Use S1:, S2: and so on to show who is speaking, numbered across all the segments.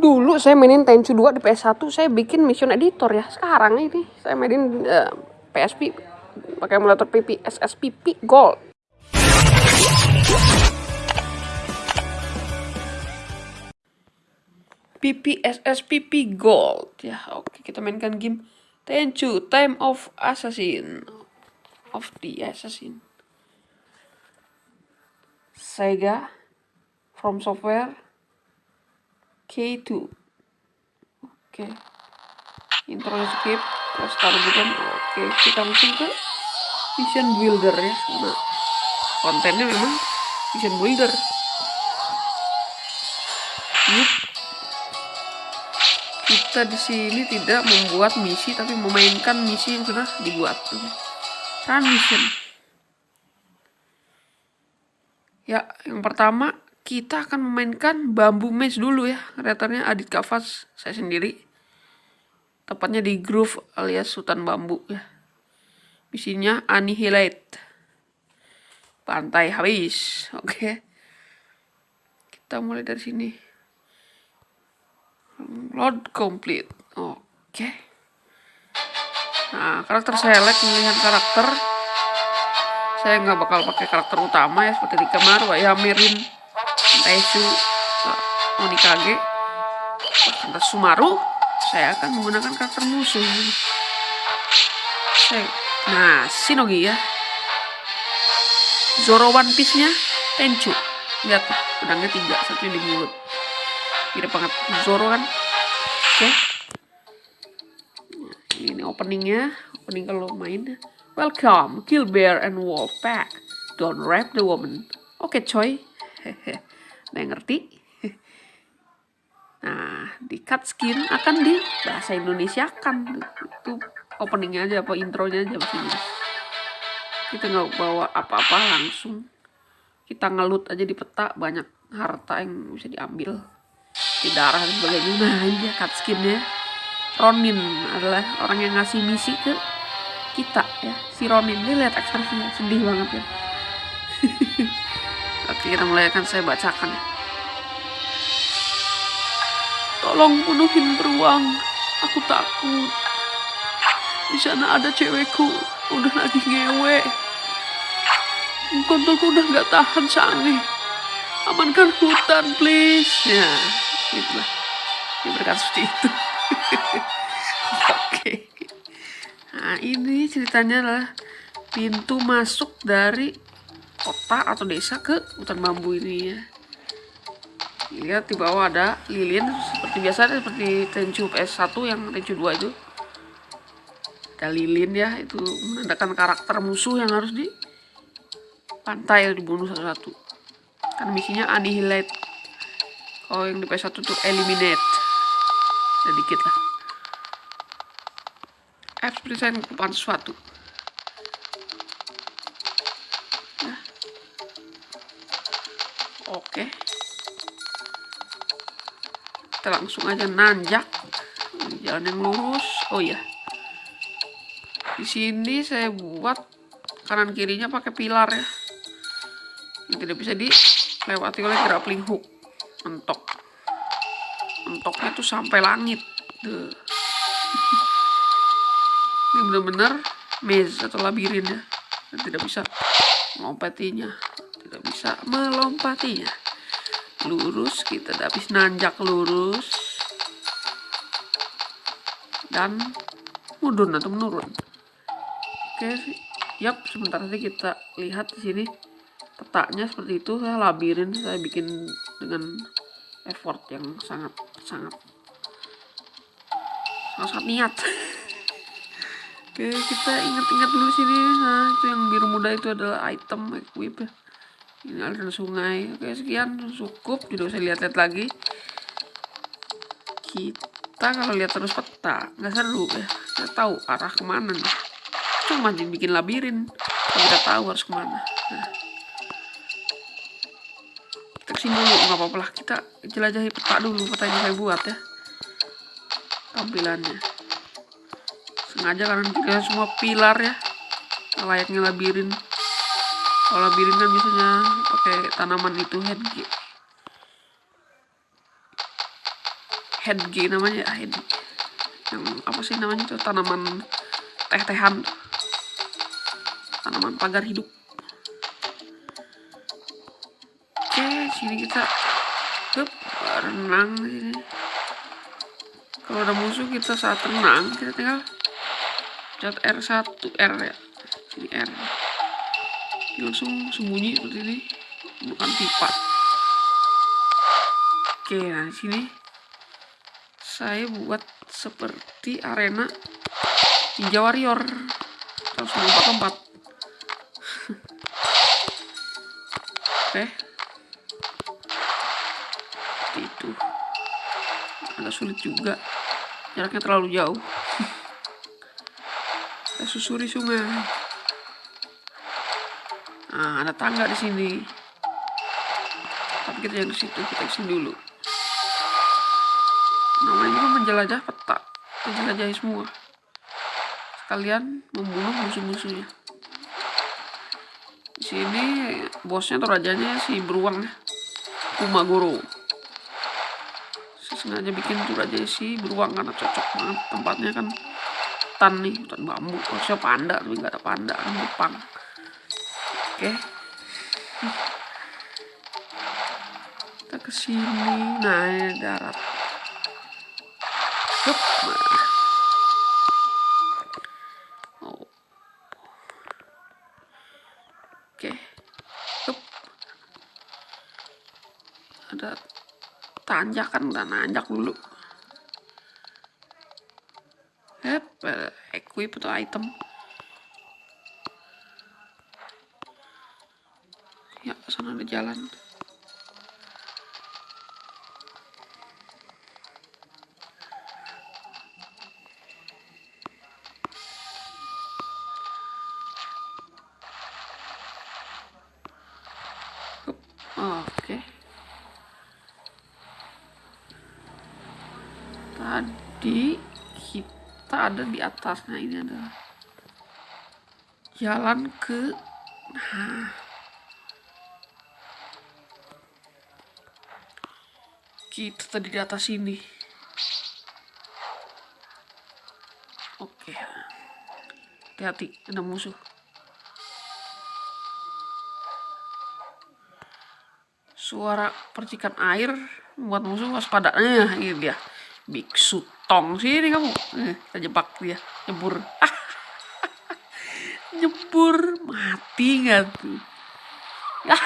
S1: Dulu saya mainin Tenchu 2 di PS1, saya bikin mission editor ya. Sekarang ini saya mainin uh, eh, PSP pakai emulator PP SSPP Gold. PPSSPP Gold ya oke kita mainkan game Tenchu Time of Assassin of the Assassin Sega From Software K2 oke. Intro skip terus taruh bukan oke kita langsung ke Vision Builder ya. Nah kontennya memang Vision Builder. Yuk. Kita di sini tidak membuat misi tapi memainkan misi yang sudah dibuat. Run mission. Ya, yang pertama kita akan memainkan bambu maze dulu ya. Kreatornya Adit Kavas, saya sendiri. Tepatnya di groove alias hutan bambu ya. Misinya Annihilate. Pantai habis. Oke. Kita mulai dari sini. Load complete. Oke. Okay. Nah, karakter select pemilihan karakter. Saya nggak bakal pakai karakter utama ya seperti di Kamaru, ya Merin, Taishu, Onikage, karakter Sumaru. Saya akan menggunakan karakter musuh. Saya, nah, Shinogi ya. Zoro One Piece-nya Tenchu. Lihat, pedangnya tiga, satunya di mulut mirip banget Zoro kan oke okay. ini openingnya opening kalau main welcome kill bear and wolf pack don't rap the woman oke okay, coy hehe nah ngerti? Nah di cut skin akan di bahasa Indonesia kan. Itu openingnya aja apa intronya aja begini kita nggak bawa apa-apa langsung. Kita ngelut aja di peta banyak harta yang bisa diambil. Di darah dan sebagainya. Nah ini cut skinnya. Ronin adalah orang yang ngasih misi ke kita ya. Si Ronin ini lihat ekspresinya. Sedih banget ya kita mulai akan saya bacakan. Tolong penuhin beruang. Aku takut. Di sana ada cewekku. Udah lagi ngewe. Kontolku udah nggak tahan sange amankan hutan please. Ya itulah. Yang berkata seperti itu. Oke. Nah ini ceritanya adalah pintu masuk dari kota atau desa ke hutan bambu ini ya lihat di bawah ada lilin seperti biasa seperti Tenchu PS1 yang Tenchu 2 itu. Ada lilin ya itu menandakan karakter musuh yang harus di pantai dibunuh satu-satu. Kan misinya annihilate. Oh yang di PS1 tuh eliminate. Sedikit lah. F seperti saya mengumpulkan oke. Kita langsung aja nanjak. Jalan yang lurus. Oh iya. Di sini saya buat kanan kirinya pakai pilar ya. Yang tidak bisa dilewati oleh grappling hook. Mentok. Mentoknya tuh sampai langit. Duh. ini bener-bener maze atau labirin ya. Tidak bisa melompatinya. Tidak bisa melompatinya lurus kita habis nanjak lurus. Dan mudun atau menurun. Oke yap sebentar nanti kita lihat di sini petaknya seperti itu. Saya labirin saya bikin dengan effort yang sangat sangat sangat niat. Oke kita ingat-ingat dulu sini. Nah itu yang biru muda itu adalah item equip ini aliran sungai. Oke sekian. Cukup. Tidak usah lihat-lihat lagi. Kita kalau lihat terus peta nggak seru ya. Kita tahu arah ke mana nih. Cuma bikin labirin. Kita tahu harus ke mana. Nah. Sini dulu nggak apa-apa lah. Kita jelajahi peta dulu. Peta yang saya buat ya. Tampilannya. Sengaja karena kita semua pilar ya. Layaknya labirin kalau labirin kan biasanya pakai tanaman itu headgear headge namanya ya head yang apa sih namanya itu? Tanaman teh-tehan. Tanaman pagar hidup. Oke sini kita Hup, renang sini. Kalau ada musuh kita saat renang kita tinggal cat R1 R ya. Sini R langsung sembunyi seperti ini. Bukan pipa oke nah sini saya buat seperti arena ninja warrior. Harus lompat lompat oke seperti itu. Agak sulit juga. Jaraknya terlalu jauh. Kita susuri sungai nah ada tangga di sini. Tapi kita yang di situ kita ke sini dulu. Namanya juga menjelajah peta. Menjelajahi semua. Sekalian membunuh musuh-musuhnya. Di sini bosnya atau rajanya si beruang Kumagoro saya sengaja bikin tuh raja si beruang karena cocok banget tempatnya kan. Hutan nih hutan bambu. Harusnya panda tapi nggak ada panda kan Jepang oke kita ke sini nah ini darat. Oh. Oke. Hup. Ada tanjakan dan nanjak dulu. Hep, eh, equip atau item. Sana ada jalan. Hup. Oke. Tadi kita ada di atas. Nah, ini adalah jalan ke nah kita tadi di atas ini. Oke. Hati-hati, ada musuh. suara percikan air membuat musuh waspada. Nah, ini dia. Biksu tong sini kamu. Eh, kita jebak dia. Nyebur. nyebur. Mati nggak tuh?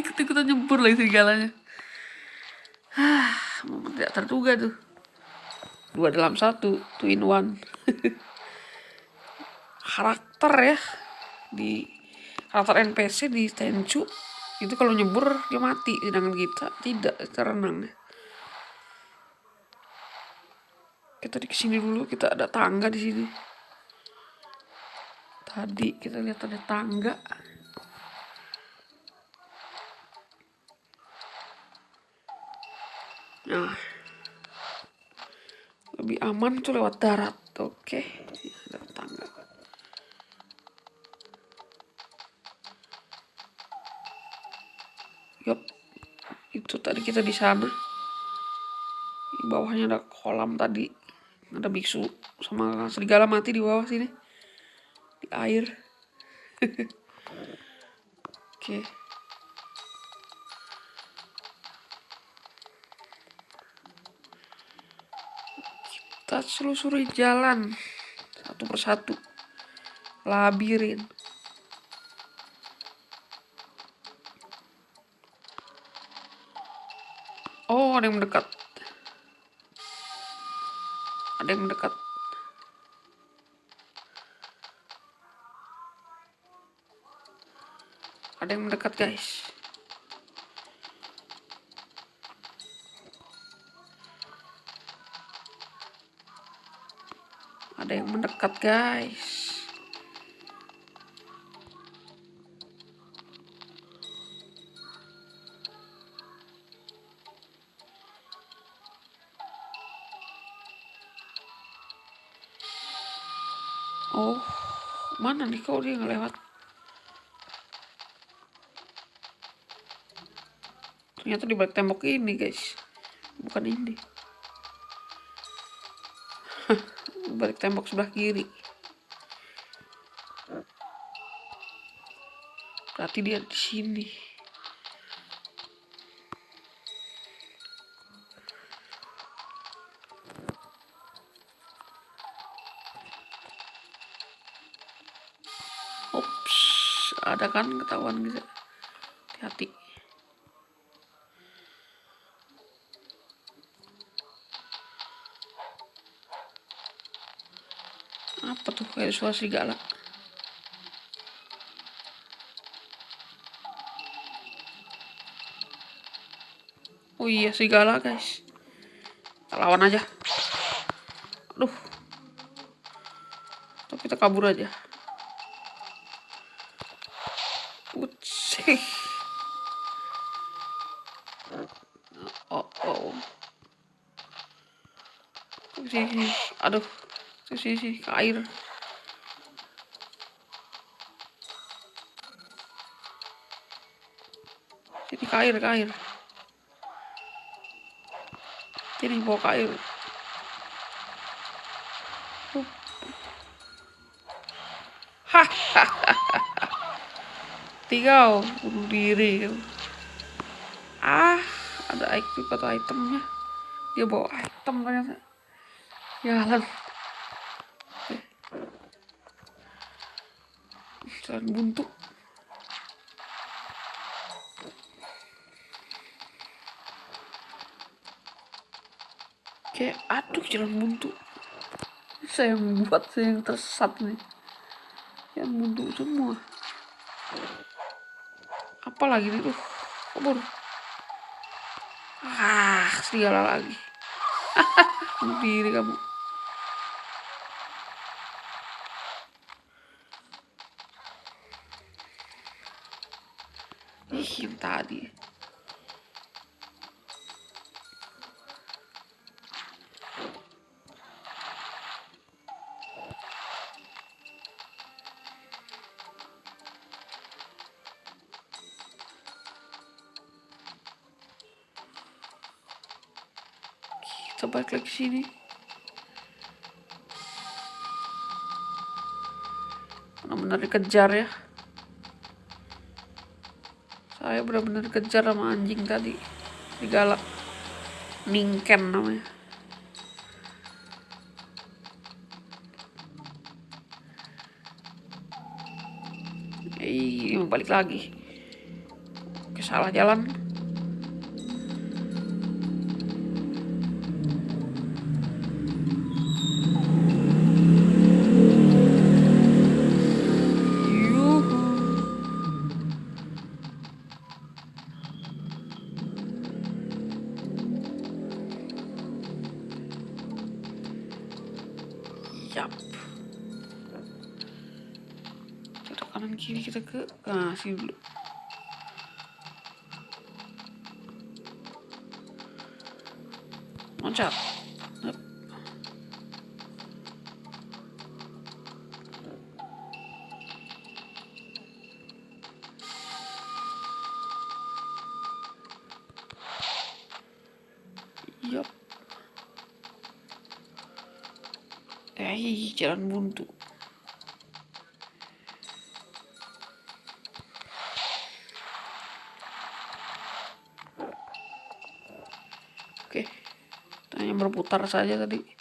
S1: Ikut-ikutan nyebur lagi serigalanya. Tidak terduga tuh. Dua dalam satu, two in one. karakter ya di karakter NPC di Tenchu itu kalau nyebur dia mati sedangkan kita tidak kita renang kita di sini dulu kita ada tangga di sini tadi kita lihat ada tangga nah lebih aman tuh lewat darat oke ada tangga Yup, itu tadi kita di sana. Di bawahnya ada kolam tadi. Ada biksu sama serigala mati di bawah sini. Di air. Oke. Selusuri jalan satu persatu. Labirin. Oh, ada yang mendekat. Ada yang mendekat. Ada yang mendekat, guys. Ada yang mendekat, guys. Oh, mana nih kau dia ngelewat? Ternyata di balik tembok ini, guys. Bukan ini. Balik tembok sebelah kiri berarti dia di sini Ups, ada kan ketahuan gitu. Hati-hati. Kayak suara serigala? Oh iya serigala guys. Kita lawan aja. Aduh. Tapi kita kabur aja. Utsih. Oh, oh. Sini, aduh. Sini, sini, ke air. Sini ke air, ke air. Sini bawa ke air. Hahaha tiga bunuh diri. Ah ada item atau itemnya. Dia bawa item ternyata. Jalan jalan buntu kayak aduh jalan buntu. Saya buat saya yang tersesat nih. Yang buntu semua. Apa lagi nih tuh kabur. Ah segala lagi. Diri kamu. Ih yang tadi kita balik sini. Benar-benar dikejar ya. Saya benar-benar dikejar sama anjing tadi. Digalak ningken namanya. Eh, balik lagi. Oke, salah jalan. Loncat. Yap. Yap. Eh, jalan buntu. Oke, kita hanya berputar saja tadi.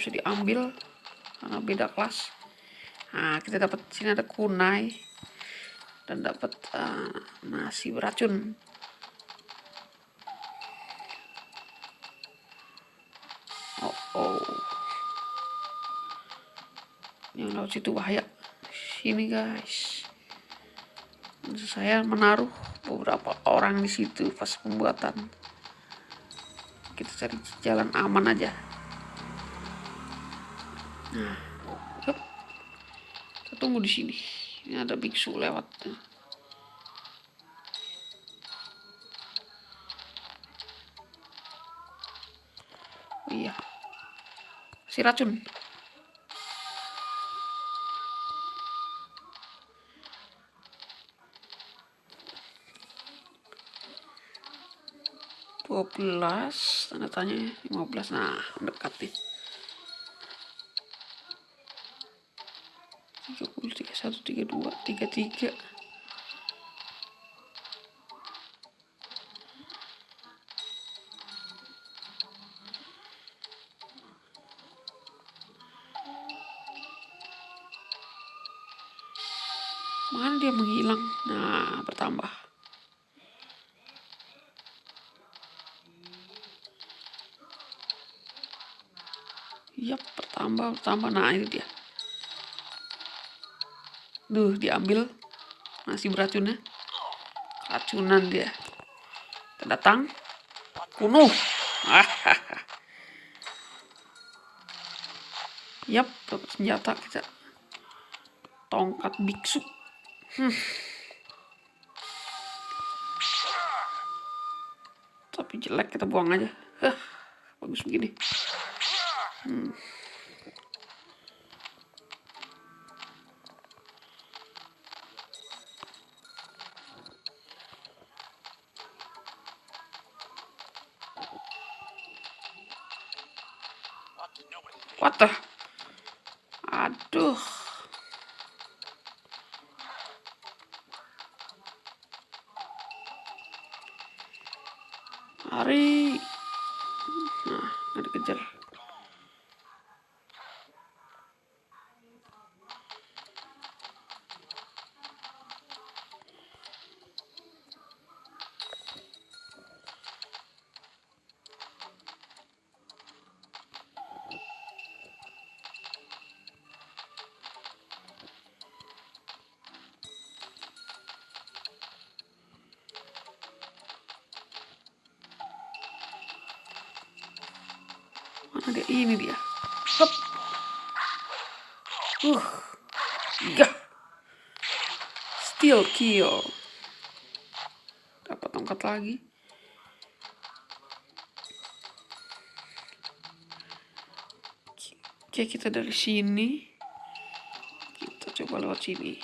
S1: Bisa diambil karena beda kelas. Nah, kita dapat sini ada kunai dan dapat uh, nasi beracun. Oh, oh. Yang laut situ bahaya. Sini guys. Saya menaruh beberapa orang di situ pas pembuatan kita cari jalan aman aja nah tunggu di sini. Ini ada biksu lewat. Oh iya. Si racun. Dua belas tanda tanya lima belas. Nah dekat 31 32 33 mana dia menghilang nah bertambah Yap, bertambah, bertambah. Nah, ini dia. Duh, diambil. Masih beracunnya. Racunan dia. Kita datang. Kunuh. Yap, dapat senjata kita. Tongkat biksu. Hmm. Tapi jelek kita buang aja. Hah, bagus begini. Hmm. Ini dia. Hop. Uh. Gah. Still kill. Dapat tongkat lagi. Oke, kita dari sini. Kita coba lewat sini.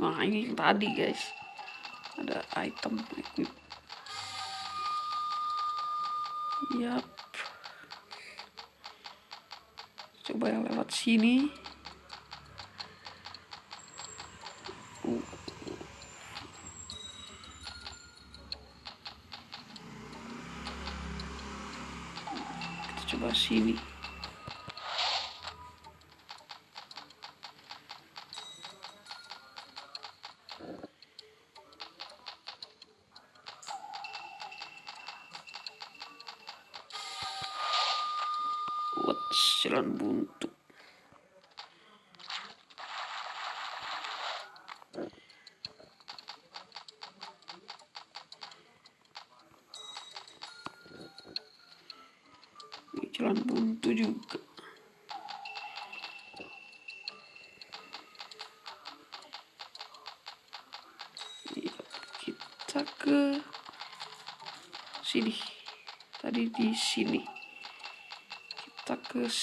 S1: Nah ini yang tadi guys Ada item equip Yap. Coba yang lewat sini jalan buntu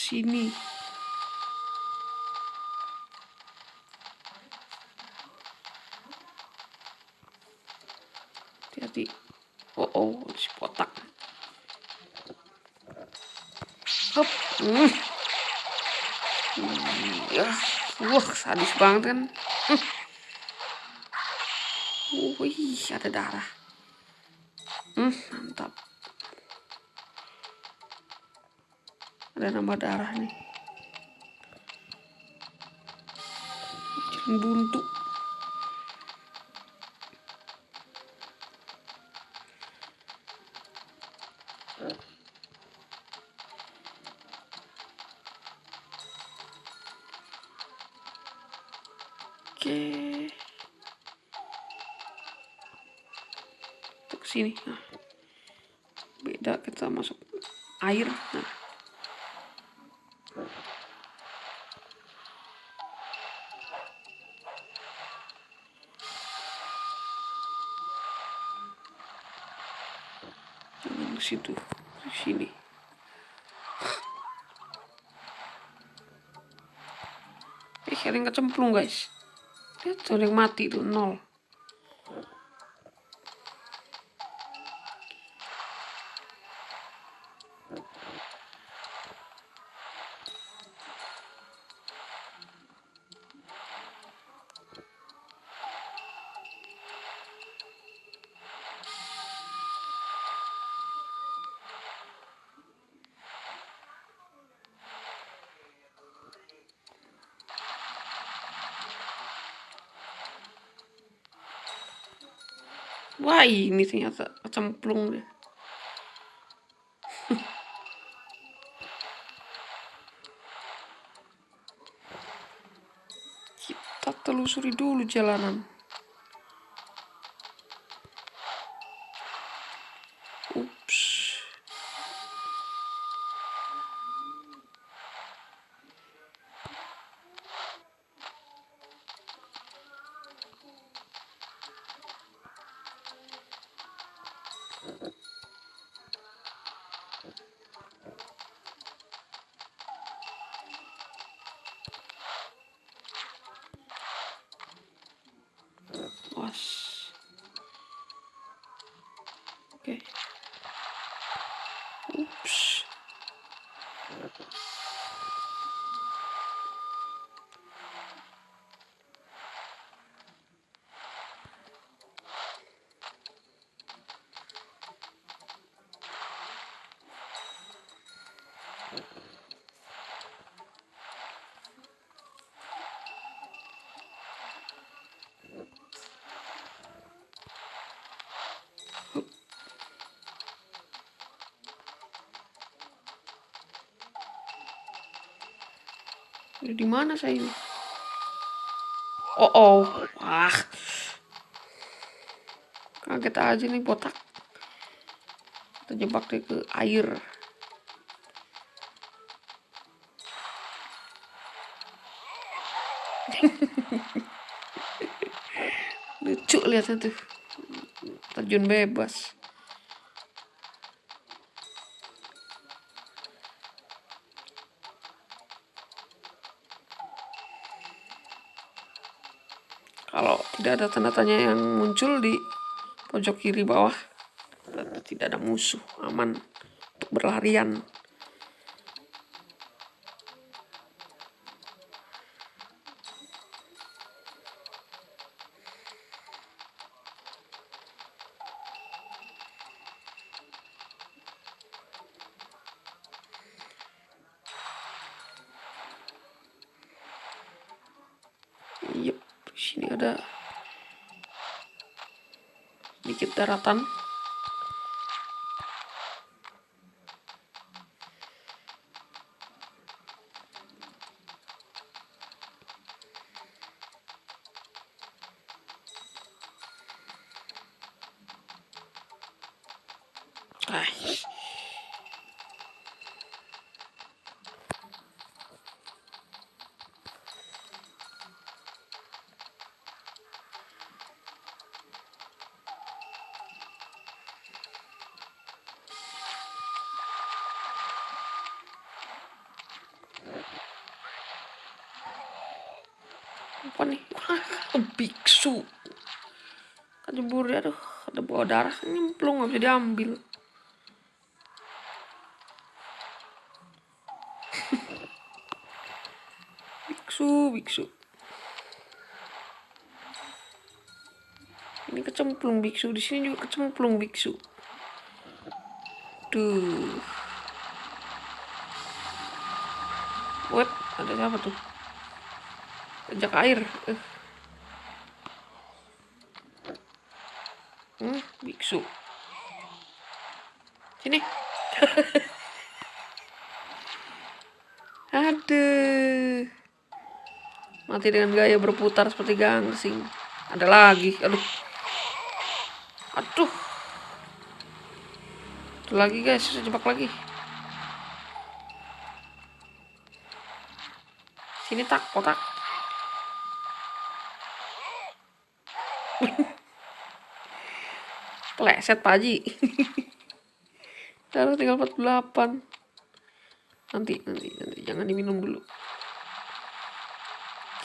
S1: sini hati-hati oh oh si potak. Hop. Hmm. ya wah sadis banget kan wih ada darah hmm, mantap ada nama darah nih. Buntu. Oke. Untuk sini. Nah. tidak kita masuk air. Nah jangan ke situ di sini eh kecemplung guys lihat ada yang mati tuh nol Wah ini ternyata kecemplung deh. Kita telusuri dulu jalanan. Di mana saya ini? Oh, oh. Wah. Kaget aja nih botak. Terjebak deh ke air. Lucu lihatnya tuh. Terjun bebas. Tidak ada tanda tanya yang muncul di pojok kiri bawah. Tidak ada musuh aman untuk berlarian. Yep sini ada sedikit daratan Ah. apa nih ah, biksu kan jebur ya aduh ada bawa darah nyemplung nggak bisa diambil biksu biksu ini kecemplung biksu di sini juga kecemplung biksu tuh what ada siapa tuh Ajak air. Uh. Hmm, biksu. Sini. Aduh. Mati dengan gaya berputar seperti gangsing. Ada lagi. Aduh. Aduh. Satu lagi guys, jebak lagi. Sini tak, kotak. Pleset Pak Haji. Taruh tinggal 48. Nanti, nanti, nanti. Jangan diminum dulu.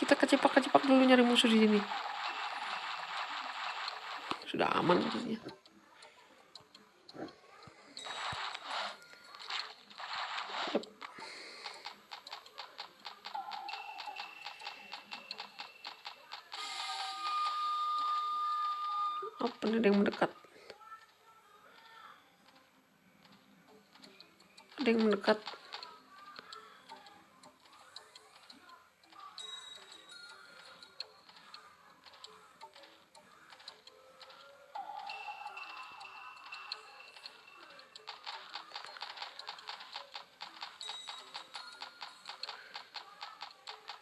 S1: Kita kecepak-kecepak dulu nyari musuh di sini. Sudah aman maksudnya.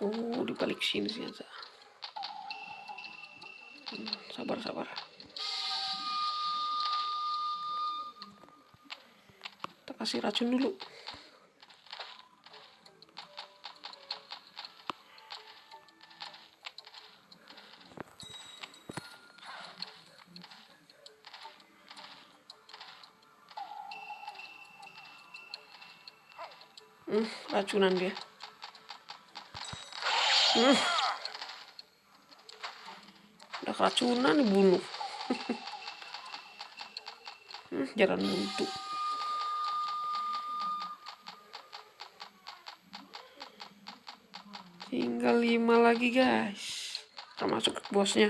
S1: Oh, di balik sini sih. Hmm, sabar, sabar. Kita kasih racun dulu. Hmm, racunan dia. Hmm. Udah keracunan dibunuh. hmm, jalan buntu. Tinggal lima lagi guys. Termasuk bosnya.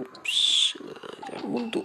S1: Ups, jangan buntu.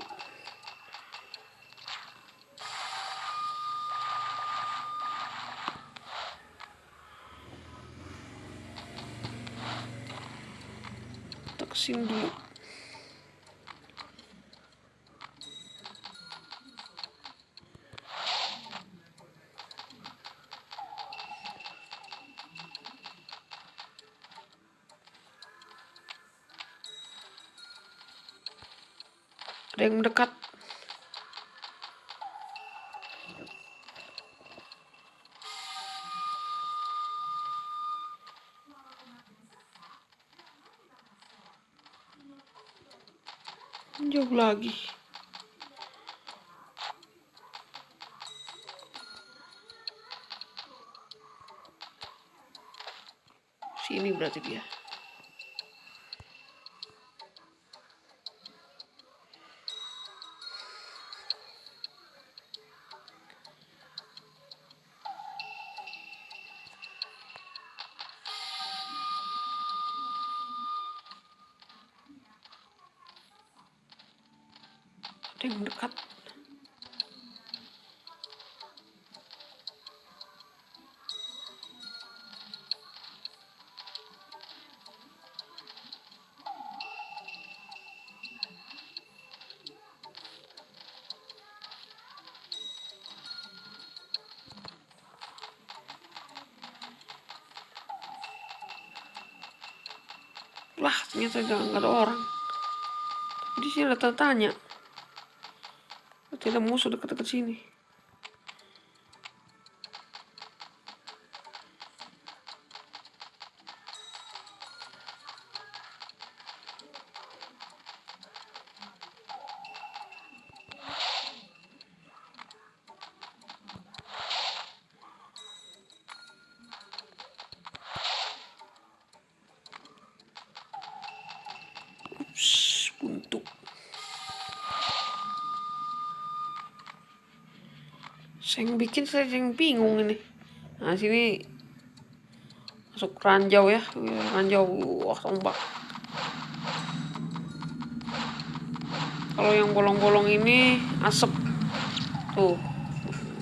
S1: Lagi. Sini berarti dia. Ada yang mendekat. Lah, ternyata nggak ada orang. Di sini ada tanya. Ada musuh dekat-dekat sini. Saya yang bikin saya yang bingung ini. Nah sini masuk ranjau ya, ranjau wah tombak. Kalau yang bolong-bolong ini asap tuh,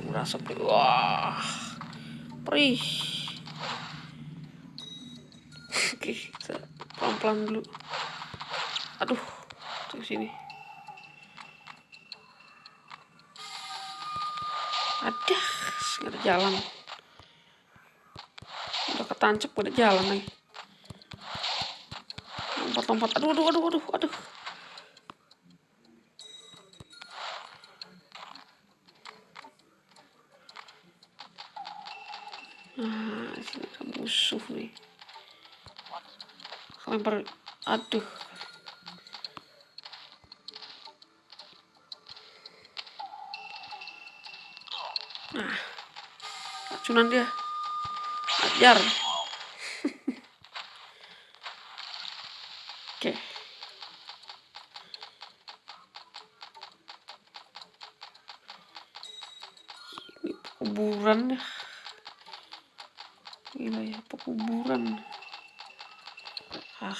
S1: berasap. Wah, perih. Oke, kita pelan-pelan dulu. Aduh, tuh sini. Jalan. Udah ketancep pada jalan nih lompat-lompat. Aduh aduh aduh aduh aduh. Nah sini ada musuh nih. Lempar aduh racunan dia. Ajar. Oke. Ini kuburan ya. Gila ya pekuburan. Ah.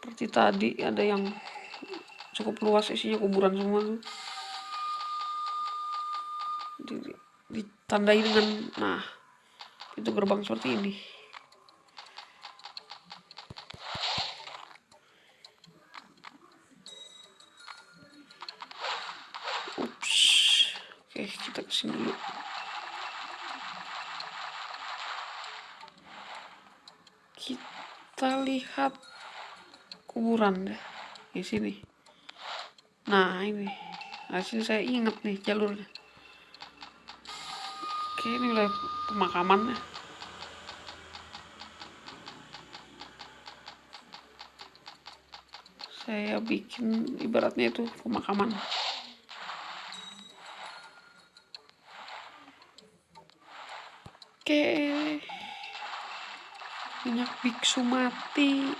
S1: Seperti tadi ada yang cukup luas isinya kuburan semua tuh. Ditandai dengan nah itu gerbang seperti ini. Ups oke kita ke sini dulu. Kita lihat kuburan deh di sini nah ini. Hasil saya ingat nih jalurnya. Oke ini wilayah pemakamannya. Saya bikin ibaratnya itu pemakaman. Oke. Banyak biksu mati.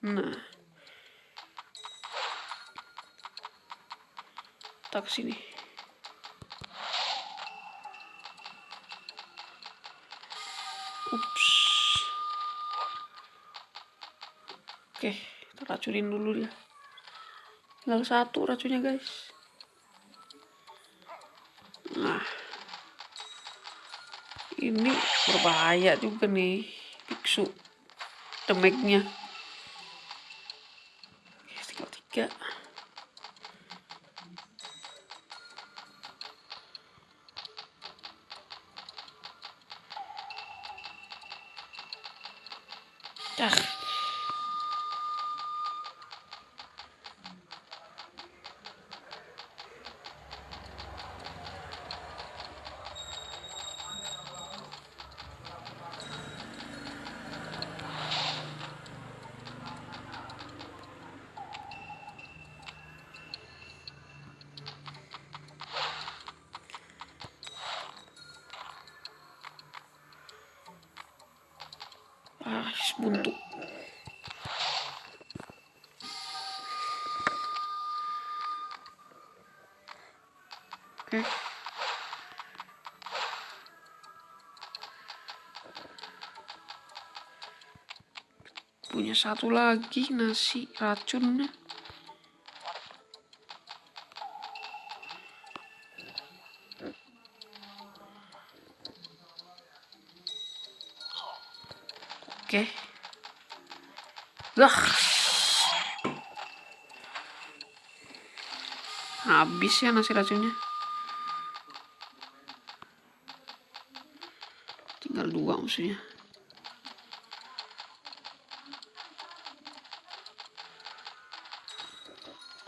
S1: Nah tak sini ups. Oke kita racunin dulu dia. Tinggal satu racunnya guys. Nah. Ini berbahaya juga nih biksu. Demeknya tinggal tiga Ah, buntu. Oke. Punya satu lagi nasi racunnya. Oke. Lah. Habis ya nasi racunnya. Tinggal dua maksudnya.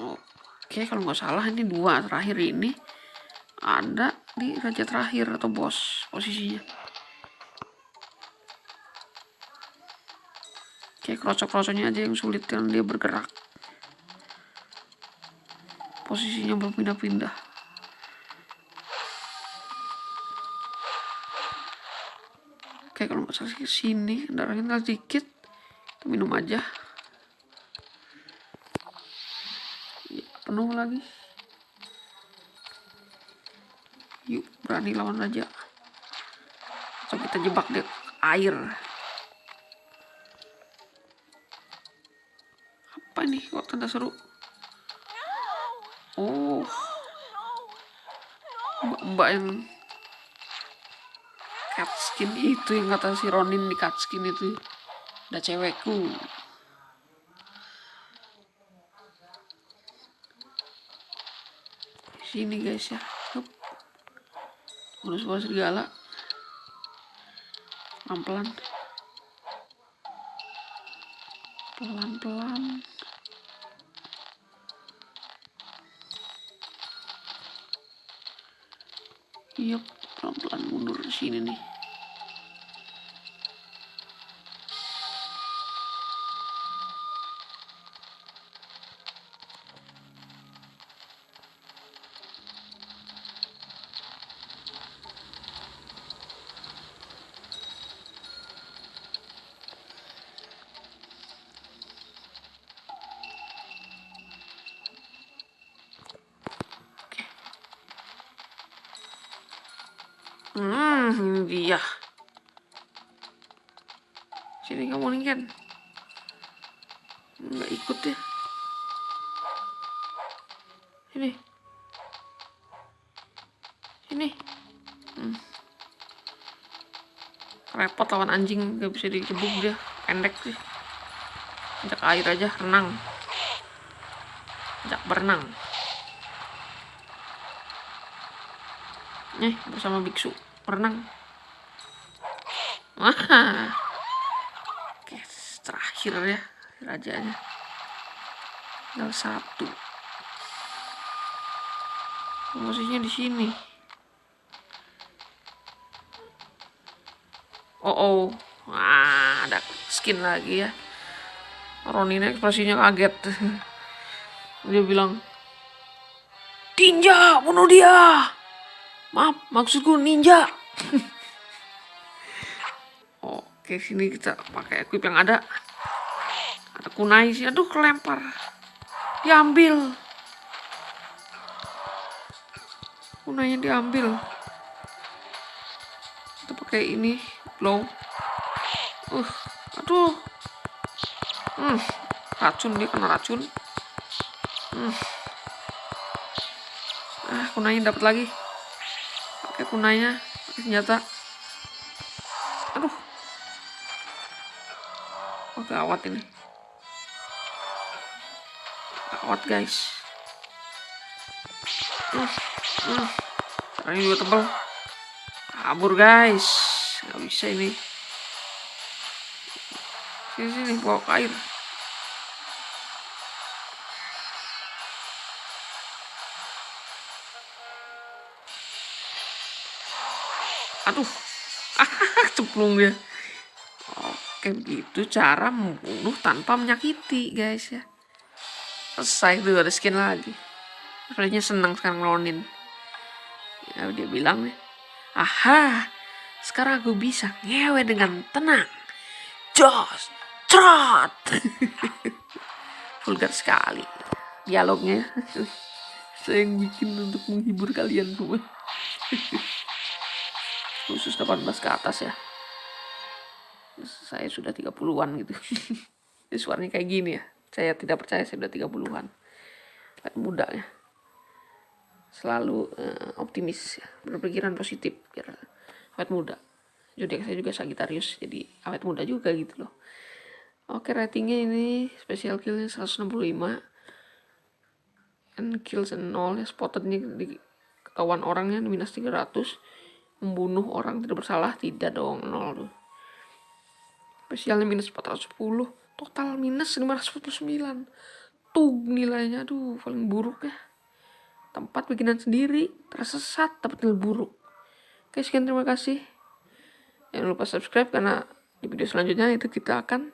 S1: Oke, kalau nggak salah ini dua terakhir ini ada di raja terakhir atau bos posisinya. Kayak krocok-krocoknya aja yang sulit kan dia bergerak. Posisinya berpindah-pindah. Oke kalau nggak salah sini darahnya sedikit kita minum aja. Ya, penuh lagi. Yuk berani lawan raja. Atau kita jebak di air nih kok tanda seru? Oh. Mbak, mbak yang cat skin itu yang kata si Ronin di cat skin itu. Udah cewekku. Sini guys ya. Hup. bonus bonus serigala pelan pelan pelan pelan iya pelan-pelan mundur sini nih Ini dia. Sini kamu nih kan. Nggak ikut ya. Sini. Sini. Hmm. Repot lawan anjing, gak bisa dikebuk dia. Pendek sih. Ajak air aja, renang. Ajak berenang. Eh, bersama biksu berenang. Wah. Oke, terakhir ya rajanya. Tinggal satu. Posisinya di sini. Oh, oh. Wah, ada skin lagi ya. Ronin ekspresinya kaget. Dia bilang, Tinja, bunuh dia! Maaf, maksudku ninja. Oke, sini kita pakai equip yang ada. Ada kunai sih. Aduh, kelempar. Diambil. Kunainya diambil. Kita pakai ini, blow. Uh, aduh. Hmm, racun dia kena racun. Hmm. Ah, kunainya dapat lagi kunanya pakai senjata aduh. Oh gawat ini. Gawat guys. Uh, uh. ini juga tebal kabur guys. Nggak bisa ini. Sini sini bawa air aduh. Ceplung dia. Oke begitu cara membunuh tanpa menyakiti guys ya. Selesai tuh ada skin lagi. Sebenarnya senang sekarang ngelonin. Ya dia bilang nih aha sekarang aku bisa ngewe dengan tenang. Jos trot. Vulgar sekali dialognya saya yang bikin untuk menghibur kalian semua khusus 18 ke atas ya. Saya sudah 30-an gitu. Ini suaranya kayak gini ya. Saya tidak percaya saya sudah 30-an kayak muda ya. Selalu uh, optimis ya. berpikiran positif biar awet muda. Jadi saya juga Sagitarius jadi awet muda juga gitu loh. Oke ratingnya ini special killnya 165 and kills and nol ya spotted di ketahuan orangnya minus 300 membunuh orang tidak bersalah tidak dong nol tuh. Spesialnya minus 410 total minus 549 tuh nilainya aduh paling buruk ya. Tempat bikinan sendiri tersesat dapat nilai buruk. Oke sekian terima kasih. Jangan lupa subscribe karena di video selanjutnya itu kita akan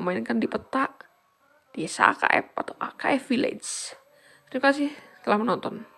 S1: memainkan di peta desa AKF atau AKF Village. Terima kasih telah menonton